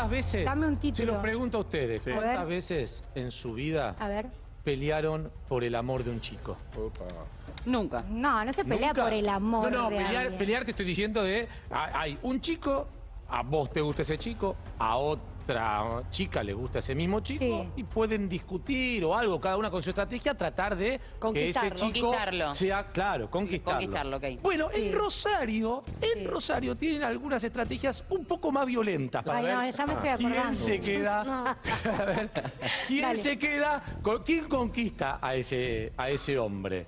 ¿Cuántas veces? Dame un título. Se los pregunto a ustedes. A ¿Cuántas veces en su vida A ver. pelearon por el amor de un chico? Nunca. No, no se pelea ¿Nunca? por el amor No, no, de pelear, alguien. pelear te estoy diciendo de... ah, Hay un chico, a vos te gusta ese chico, a otra chica le gusta ese mismo chico Sí. y pueden discutir o algo, cada una con su estrategia, tratar de que ese Conquistarlo. chico Conquistarlo. sea, claro, conquistarlo. Conquistarlo, ok. Bueno, Sí. en Rosario, en Rosario tienen algunas estrategias un poco más violentas para Ay, ver no, ya me estoy quién se queda, a ver, quién Dale. se queda, con- quién conquista a ese, a ese hombre.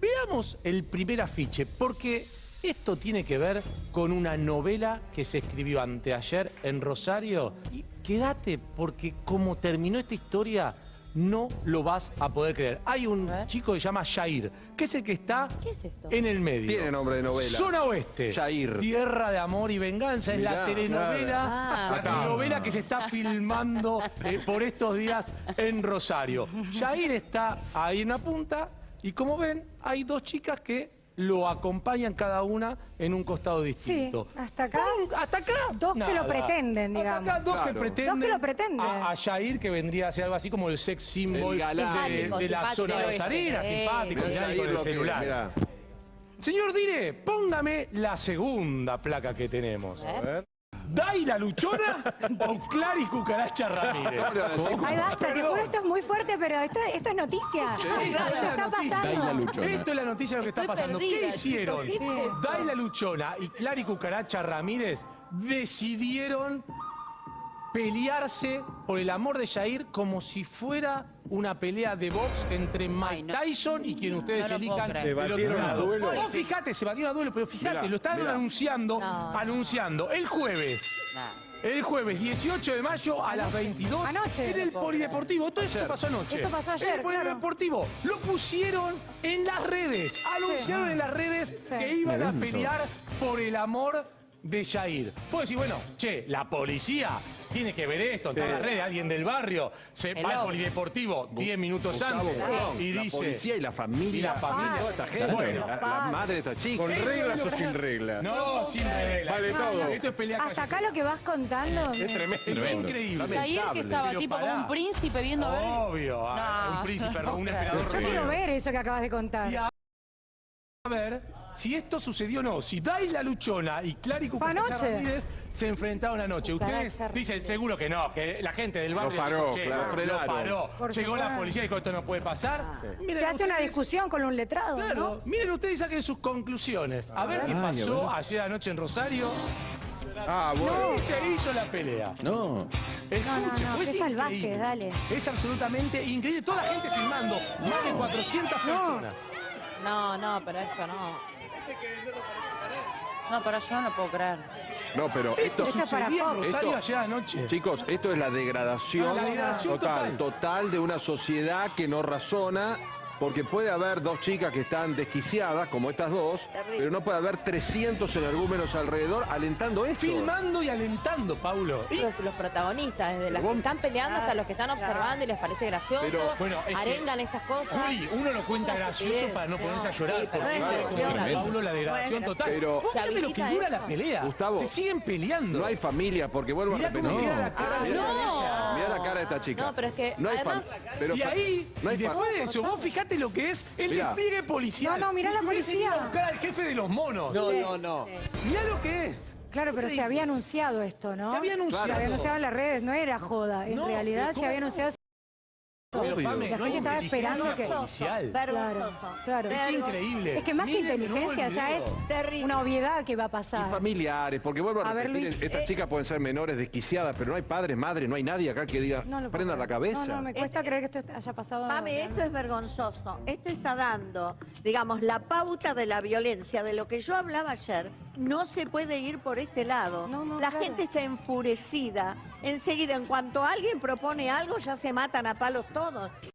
Veamos el primer afiche, porque esto tiene que ver con una novela que se escribió anteayer en Rosario. Y quédate, porque como terminó esta historia, no lo vas a poder creer. Hay un chico que se llama Jair, que es el que está ¿Qué es esto? en el medio. Tiene nombre de novela. Zona Oeste. Jair. Tierra de amor y venganza. Es la telenovela, Ah, la telenovela que se está filmando eh, por estos días en Rosario. Jair está ahí en la punta y como ven, hay dos chicas que lo acompañan cada una en un costado distinto. hasta acá, hasta acá. dos que lo pretenden, Hasta digamos. acá dos que pretenden. Dos que lo pretenden. A, a Jair, que vendría a ser algo así como el sex symbol El de, la zona de. Rosarina, Eh. simpático, Mirá, mirá, Jair con el celular. mirá. Señor Dire, póngame la segunda placa que tenemos. A ver. ¿Dai la luchona o Clary Cucaracha Ramírez? Ay, basta, te juro, esto es muy fuerte, pero esto, esto es noticia. esto está pasando. Esto es la noticia de lo que está Estoy pasando. ¿Qué perdida, hicieron? Dai la luchona y Clary Cucaracha Ramírez decidieron pelearse por el amor de Jair como si fuera una pelea de box entre Mike Ay, no. Tyson y quien ustedes No elijan. ¿Se del otro batieron a lado. duelo? Vos fíjate, se batieron a duelo, pero fíjate, Mirá, lo están mirá. anunciando, No. anunciando el jueves. El jueves 18 de mayo a las 22 Anoche. en el Polideportivo. Todo esto pasó anoche. Esto pasó ayer, En el claro. Polideportivo. Lo pusieron en las redes. Anunciaron en las redes Sí. que iban a pelear por el amor de Jair. Puedo decir, bueno, che, la policía tiene que ver esto, está en las redes, alguien del barrio se va al. Polideportivo 10 minutos Gustavo, antes perdón, y la dice... policía y la familia. Y la familia. Toda esta gente. Bueno. la, la madre de estos chicos. ¿Con reglas o sin reglas? No, sin regla. Vale todo. Esto es pelea Hasta acá lo que vas contando. Es tremendo. Es increíble. Jair que estaba tipo como un príncipe viendo a ver. Obvio, ah, No, un príncipe, un emperador Yo quiero ver eso que acabas de contar. Y a ver si esto sucedió o no. Si Dai la Luchona y Clary. Ramírez se enfrentaron anoche. Ustedes dicen seguro que no, que la gente del barrio Lo paró, dijo, che, claro, lo frenaron. paró. Por Llegó la policía y dijo esto no puede pasar. Miren Se hace una discusión con un letrado, Claro, ¿no? miren ustedes y saquen sus conclusiones. A ver qué pasó ayer anoche en Rosario. Ah, bueno. Y se hizo la pelea. No. Escuchen, no, no, qué salvaje, dale. Es absolutamente increíble. Toda la gente filmando. Más de 400 personas. No, no, pero esto no. No, pero yo no lo puedo creer. No, pero esto. Esto es para Sucedía en Fox. Rosario Esto- ayer anoche. Chicos, esto es la degradación, Ah, la degradación total, total. total de una sociedad que no razona, porque puede haber dos chicas que están desquiciadas, como estas dos, pero no puede haber 300 energúmenos alrededor alentando esto. Filmando y alentando, Paulo. Y- Los, los protagonistas, desde los que están peleando hasta los que están observando y les parece gracioso, Pero, bueno, es que- arengan estas cosas. Juli, uno lo cuenta gracioso para no ponerse a No, llorar. sí, porque no es como Paulo, la degradación total. Pero- Vos fíjate lo que dura eso. la pelea. Gustavo, Se siguen peleando. No hay familia, porque vuelvo Mirá a repetir. cara de ella. Mirá la cara de esta chica. No, pero es que no hay además- pero y ahí, no hay y después de eso, vos fijate lo que es el Mirá. despliegue policial. No, no, mirá la policía. a buscar al jefe de los monos. No, no, no. Mirá lo que es. Claro, pero se había anunciado esto, ¿no? Se había anunciado. Se había anunciado en las redes, no era joda. En No, realidad se había anunciado. Pero, Obvio. Pame, La no hay gente estaba esperando que- policial. Claro, claro. Es increíble. Es que más que Miren inteligencia ya es. Terrible. una obviedad que va a Y pasar. familiares, porque vuelvo a, A ver, repetir, Luis, estas eh, chicas pueden ser menores desquiciadas, pero no hay padres, madres, no hay nadie acá que diga, No prendan la cabeza. No, no, me cuesta creer que esto haya pasado. Mami, esto es vergonzoso. Esto está dando, digamos, la pauta de la violencia, de lo que yo hablaba ayer. No se puede ir por este lado. No, no, la claro. gente está enfurecida. Enseguida, en cuanto alguien propone algo, ya se matan a palos todos.